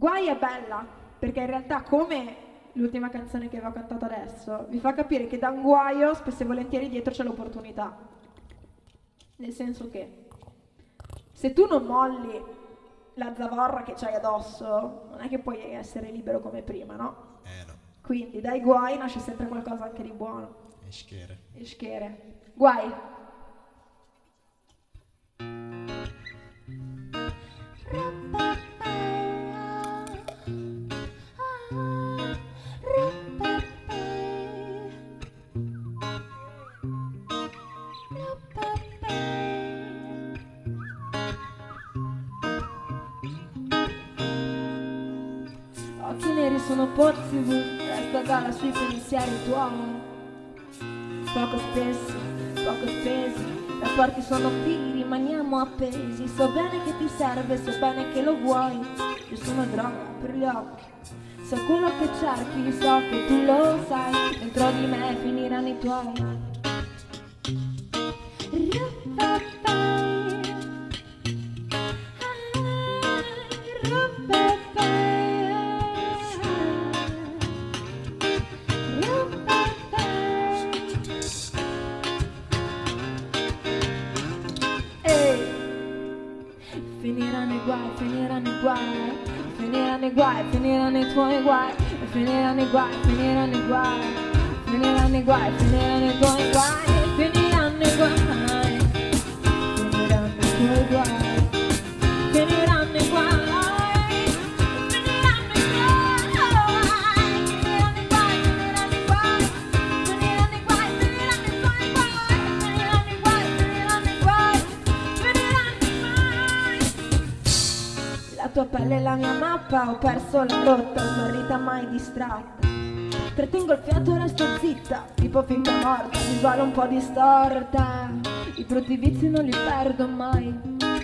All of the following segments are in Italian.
Guai è bella, perché in realtà come l'ultima canzone che avevo cantato adesso, vi fa capire che da un guaio spesso e volentieri dietro c'è l'opportunità. Nel senso che se tu non molli la zavorra che c'hai addosso, non è che puoi essere libero come prima, no? Eh no, Quindi dai guai nasce sempre qualcosa anche di buono. è schere. E schere. Guai. Neri sono pozzi resta galla sui pensieri tuoi. Poco spesso, poco spesi, rapporti sono figli, rimaniamo appesi. So bene che ti serve, so bene che lo vuoi. Sono droga per gli occhi. So quello che cerchi, so che tu lo sai. Dentro di me finiranno i tuoi. Finiranno i guai, finiranno i guai, finiranno i guai, finiranno i tuoi guai, finiranno i guai, finiranno i guai, finiranno i guai, finiranno i tuoi guai, finiranno i guai, finiranno i tuoi guai, tua pelle è la mia mappa, ho perso la rotta, smarrita mai distratta. Trattengo il fiato e resto zitta, tipo finta morta, visuale un po' distorta. I brutti vizi non li perdo mai,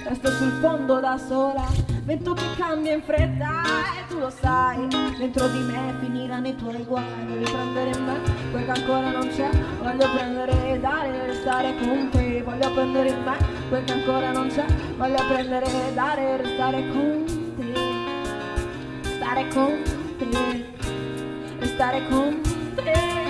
resto sul fondo da sola. Vento che cambia in fretta e tu lo sai. Dentro di me finiranno i tuoi guai. Voglio prendere me quel che ancora non c'è. Voglio prendere e dare e restare con te. Voglio prendere me quel che ancora non c'è. Voglio prendere e dare e restare con te. Stare con te. Restare con te. Perché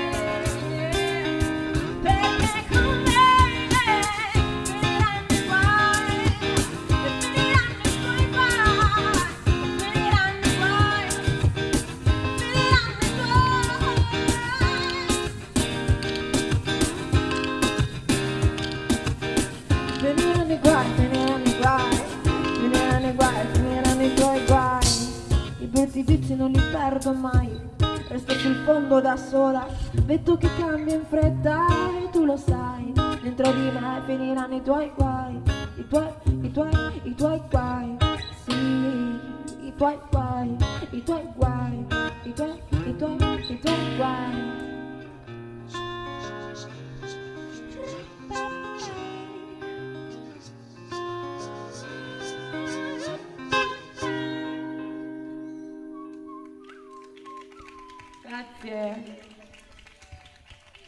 perdo mai. Resto sul fondo da sola. Vedo che cambia in fretta e tu lo sai. Dentro di me finiranno i tuoi guai. I tuoi, i tuoi, i tuoi guai. Sì, i tuoi guai. I tuoi guai. Grazie.